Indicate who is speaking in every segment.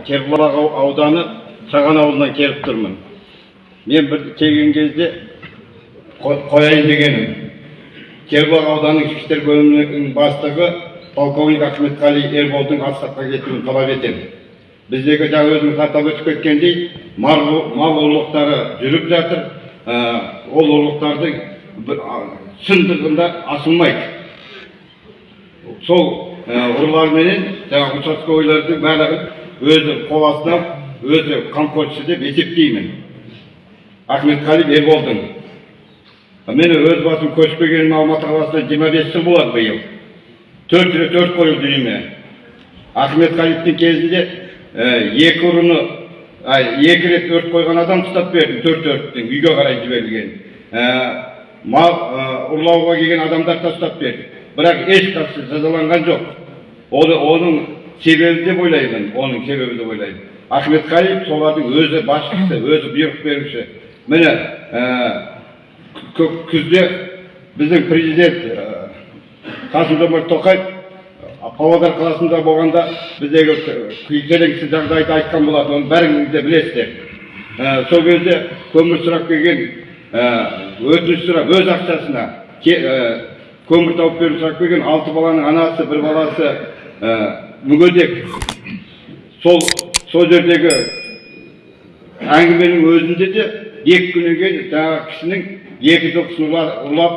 Speaker 1: кербұлақ ау- ауданы шаған ауылынан келіп тұрмын. Мен бір келген кезде қо- қояйын дегенім. Кербұлақ ауданының ішкі істер бөлімінің бастығы полковник ахметқали ерболдың отставкаға кетуін талап етемін. Біздегі жаңа өзіңіз атап өтіп кеткендей мал ұрлықтары жүріп жатыр. Ә, ол ұрлықтарды бір- а, шындығында асылмайды. Сол ә, ұрыларменен жаңағы участковыйлардың барлығын өзі қол астына өзі қамқоршысы деп есептеймін. Ахметқали ерболдың мен өз басым көшіп келгеніме алматы қаласына жиырма бес жыл болады биыл. Төрт рет өрт қойылды үйіме ахметқалиевтің кезінде екі ұрыны екі рет өрт қойған адам ұстап бердім төрт өрттің үйге қарай жіберілген. Мал ұрлауға келген адамдарды да ұстап бердік бірақ ешқайсысы жазаланған жоқ. Оны оның себебі деп ойлаймын оның себебі деп ойлаймын. Ахметқалиев солардың өзі басшысы өзі бұйрық беруші. Міне күзде біздің президент қасым жомарт тоқаев павлодар қаласында болғанда біздегі келеңсіз жағдайды айтқан болатын оны бәріңіз де білесіздер. Ә, сол кезде көмір сұрап келген өтініш сұрап өз ақшасына көмір тауып беру сұрап келген алты баланың анасы бір баласы мүгедек. Сол сол жердегі әңгіменің өзінде де екі күннен кейін жаңағы кісінің екі жылқысын ұрлап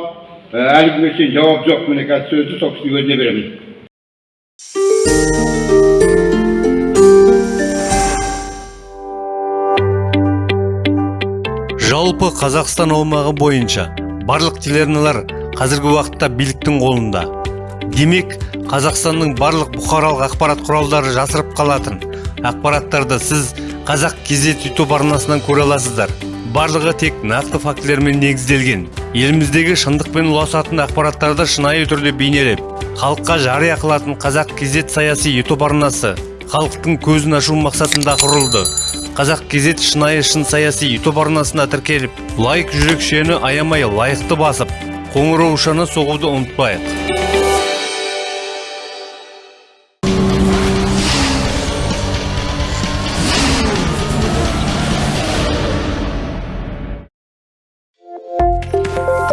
Speaker 1: ә, әлі күнге шейін жауап жоқ. Міне қазір сөзді сол кісінің өзіне беремін.
Speaker 2: Жалпы қазақстан аумағы бойынша барлық телеарналар қазіргі уақытта биліктің қолында. Демек қазақстанның барлық бұқаралық ақпарат құралдары жасырып қалатын. Ақпараттарды сіз қазақ кезет ютуб арнасынан көре аласыздар. Барлығы тек нақты фактілермен негізделген. Еліміздегі шындық пен ұласатын ақпараттарды шынайы түрде бейнелеп халыққа жария қылатын қазақ кезет саяси ютуб арнасы халықтың көзін ашу мақсатында құрылды. Қазақ кезет шынайы шын саяси ютуб арнасына тіркеліп лайк жүрекшені аямай лайықты басып қоңыраушаны соғуды ұмытпайық. Bye.